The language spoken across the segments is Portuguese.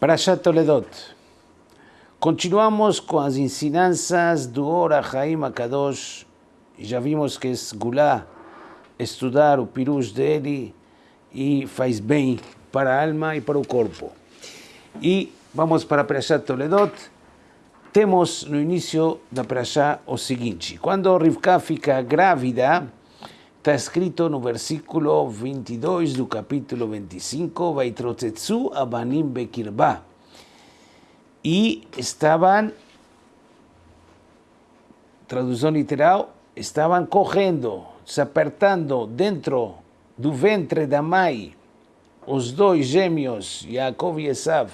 Parashat Toledot. Continuamos com as ensinanças do Ora Haim Akadosh. Já vimos que é Gulá estudar o pirus dele e faz bem para a alma e para o corpo. E vamos para Parashat Toledot. Temos no início da Parashá o seguinte: quando Rivka fica grávida, Está escrito en el versículo 22 del capítulo 25, Abanim Bekirba. Y estaban, traducción literal, estaban cogiendo, se apertando dentro del ventre de Amai, los dos gemios, Jacob y Esav.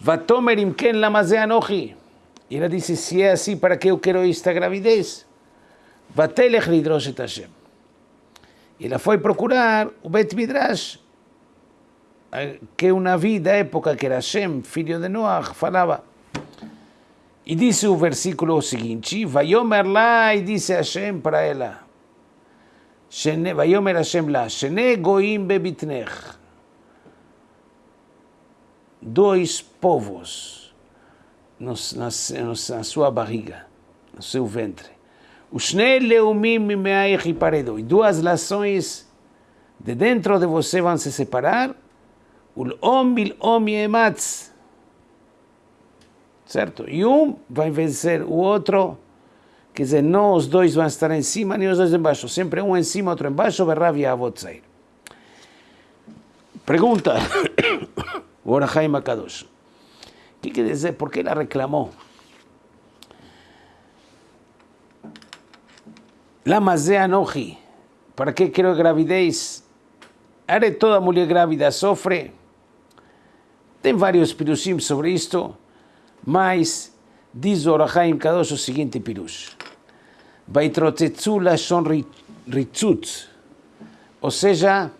Vatomer imken lamazeanoji. Y ella dice, si es así, ¿para qué yo quiero esta gravidez? Vatelech lidroshet Hashem. Ela foi procurar o Bet Midrash, que uma Navi da época, que era Hashem, filho de Noach, falava. E disse o versículo seguinte, Vayomer lá, e disse Hashem para ela, Vayomer Hashem lá, Shene goim bebitnech. Dois povos na, na, na sua barriga, no seu ventre. E duas nações de dentro de você vão se separar. Certo? E um vai vencer o outro. Quer dizer, não os dois vão estar em cima, nem os dois embaixo. Sempre um em cima, outro embaixo. Berrav Yavotzair. Pergunta. O Orahaim Akadosh. O que quer dizer? Por que ela reclamou? Lama Anoji, ¿para qué quiero gravidez? ¿Haré toda mulher grávida sofre? Tem vários pirushim sobre isto, mas diz o Orahaim Kadosh o seguinte pirush. Vaitrotetsu lashon ritzut, ou seja,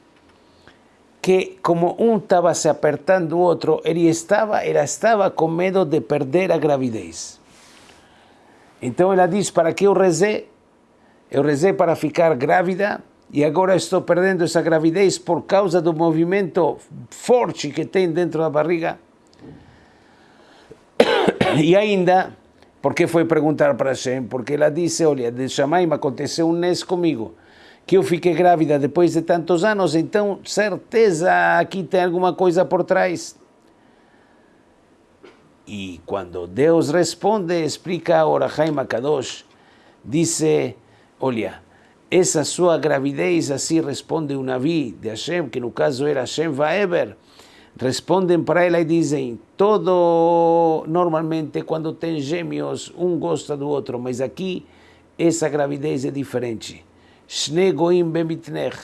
que como um estava se apertando o outro, ele estava, ela estava com medo de perder a gravidez. Então ela diz, para que eu rezei? Eu rezei para ficar grávida e agora estou perdendo essa gravidez por causa do movimento forte que tem dentro da barriga. E ainda, porque foi perguntar para Hashem? Porque ela disse, olha, de Shamaim aconteceu um nes comigo, que eu fiquei grávida depois de tantos anos, então certeza aqui tem alguma coisa por trás. E quando Deus responde, explica a Orahaim Kadosh, disse olha, essa sua gravidez, assim responde o Navi de Hashem, que no caso era Hashem Vaeber, respondem para ela e dizem, todo, normalmente quando tem gêmeos, um gosta do outro, mas aqui essa gravidez é diferente. Shne goim bemitnech,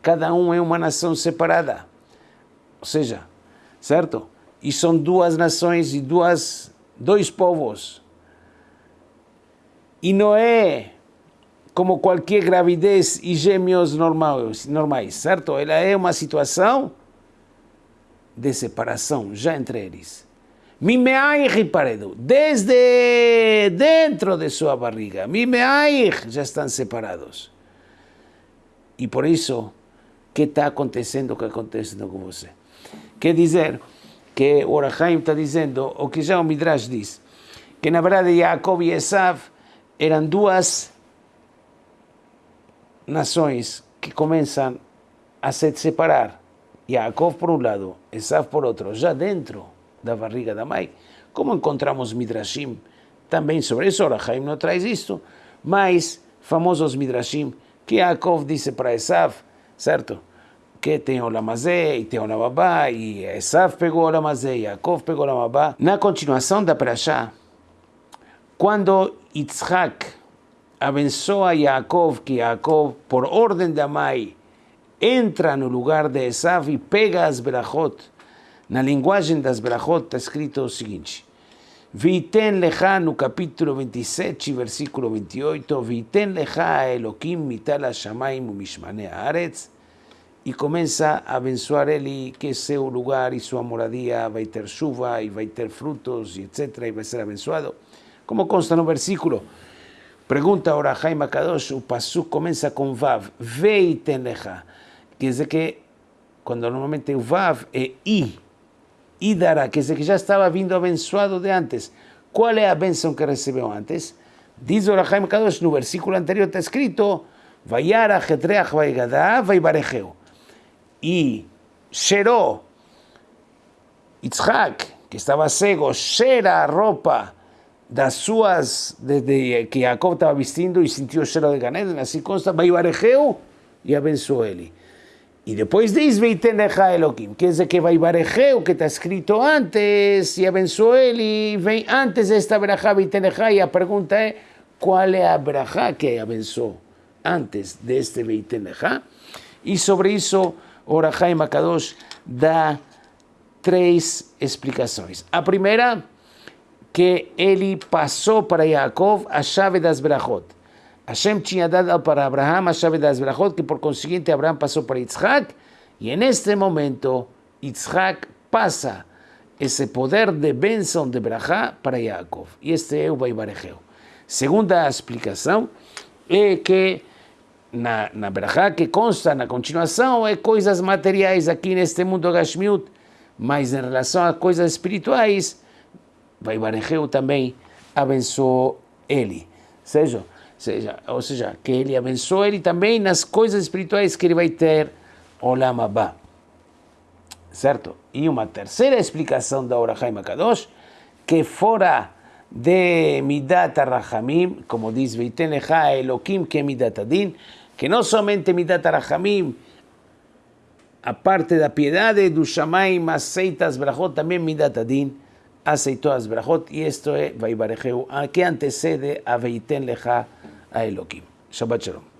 cada um é uma nação separada. Ou seja, certo? E são duas nações e duas, dois povos. E não é como qualquer gravidez e gêmeos normais, normais, certo? Ela é uma situação de separação já entre eles. Mimeaich paredo, desde dentro de sua barriga, Mimeaich já estão separados. E por isso, o que está acontecendo, o que acontecendo com você? Quer dizer que o Orahaim está dizendo, o que já o Midrash diz, que na verdade Jacob e Esav eram duas nações que começam a se separar. Yaakov por um lado, Esav por outro, já dentro da barriga da mãe. Como encontramos Midrashim também sobre isso, Orahaim não traz isto, mas famosos Midrashim que Yaakov disse para Esav, certo? Que tem o Lamazé e tem o Lamabá, e Esav pegou o Lamazé, Yaakov pegou o Lamabá. Na continuação da Parashá, quando Yitzhak avanzó a Jacob, que Jacob, por orden de Amai, entra en el lugar de Esav y pega a Zberajot. En el lenguaje de Zberajot está escrito lo siguiente. Viten leja, no capítulo 27, versículo 28, Viten leja a Elohim mital shamayim u mishmane aretz, y comienza a benzoar Eli que su lugar y su moradía va a tener suba y va a tener frutos, y etcétera, y va a ser abenzoado, como consta en un versículo. Pergunta ahora Jaime Kadosh, o Pasuk começa com Vav, Veiten lecha. Quer dizer que, quando normalmente Vav é I, y dará, es el que ya estaba vindo abençoado de antes. ¿Cuál es la bendición que recibió antes? Dice Orahaim Kadosh, en el versículo anterior está escrito, Vayara, Jetreach, Vaigadá, Vaibarejeu. Y Sheró, Yitzhak, que estaba cego, cheira a roupa das suas, desde que Jacob estaba vistiendo y sintió celo de Ganeden, así consta, Baibarejeu y abenzo Eli. Y después dice, Veiteneja Elohim, que es de que Baibarejeu, que está escrito antes, y abenzo Eli, ve antes de esta verajá, Veiteneja, y la pregunta es, ¿cuál es la verajá que abenzo antes de este Veiteneja? Y sobre eso, Orajá y Makadosh da tres explicaciones. A primera, que ele passou para Jacob a chave das brachot. Hashem tinha dado para Abraham a chave das brachot, que por conseguinte Abraham passou para Yitzhak, e neste momento Yitzhak passa esse poder de bênção de brachá para Jacob. E este é o Vaibarejeu. Segunda explicação é que na, na que consta na continuação é coisas materiais aqui neste mundo Gashmiut, mas em relação a coisas espirituais, Vaibarejeu também abençoou ele. Seja, seja, ou seja, que ele abençoou ele também nas coisas espirituais que ele vai ter Olam Abba. Certo? E uma terceira explicação da Orahaim Kadosh, que fora de Midat Rahamim, como diz Veiten Elohim, que é Midat Adin, que não somente Midat Rahamim, a parte da piedade do Shamaim aceita as brachot, também Midat Adin hace todas brajot, y esto es Vaibarejeu, que antecede a Veiten Leja a Elohim. Shabbat Shalom.